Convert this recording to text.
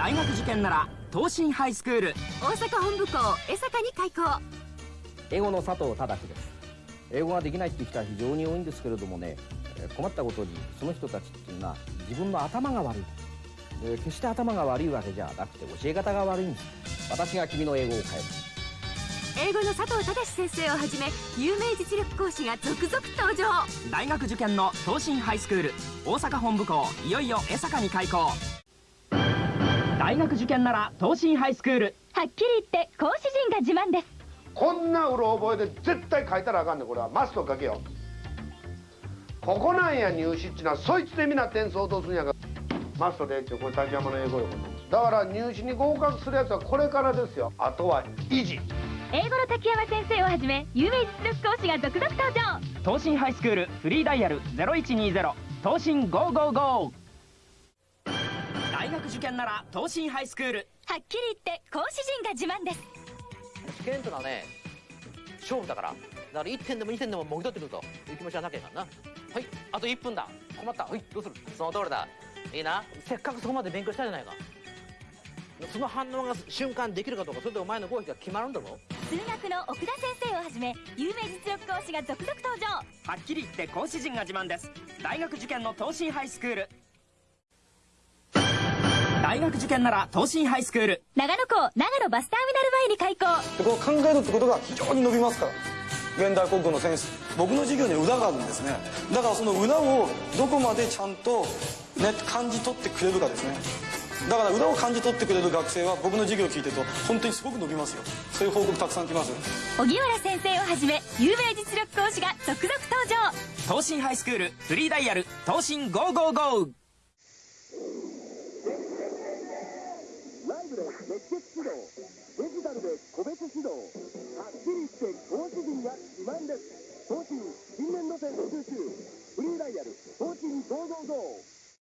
大学受験なら東進ハイスクール。大阪本部校江坂に開校。英語の佐藤忠です。英語ができないっていう人は非常に多いんですけれどもね困ったことにその人たちっていうのは自分の頭が悪い。決して頭が悪いわけじゃなくて教え方が悪いんです。私が君の英語を変える。英語の佐藤忠先生をはじめ有名実力講師が続々登場。大学受験の東進ハイスクール。大阪本部校いよいよ江坂に開校大学受験なら東進ハイスクール。はっきり言って講師陣が自慢です。こんなうろ覚えで絶対書いたらあかんねこれはマスト書けよここなんや入試っちゅうのはそいつでみんな点数落とすんやから。マストでってこれ滝山の英語よだから入試に合格するやつはこれからですよ。あとは維持。英語の滝山先生をはじめ有名実力講師が続々登場。東進ハイスクールフリーダイヤル0120東進555大学受験なら東進ハイスクール。はっきり言って講師陣が自慢です。試験というのはね勝負だから。だから1点でも2点でももぎ取ってくると。いう気持ちはなきゃいかんな。はいあと1分だ。困った。はいどうする？その通りだ。いいな。せっかくそこまで勉強したじゃないか。その反応が瞬間できるかどうか。それでお前の合否が決まるんだろ数学の奥田先生をはじめ有名実力講師が続々登場。はっきり言って講師陣が自慢です。大学受験の東進ハイスクール大学受験なら東進ハイスクール。長野校長野バスターミナル前に開校。こう考えるってことが非常に伸びますから。現代国語の先生僕の授業に裏があるんですね。だからその裏をどこまでちゃんと、ね、感じ取ってくれるかですね。だから裏を感じ取ってくれる学生は僕の授業を聞いてると本当にすごく伸びますよ。そういう報告たくさん来ます荻原先生をはじめ有名実力講師が続々登場。東進ハイスクールフリーダイヤル東進555ライブで熱血指導デジタルで個別指導はっきり言って投資陣が自慢です。投資新年度生募集。中フリーダイヤル東進555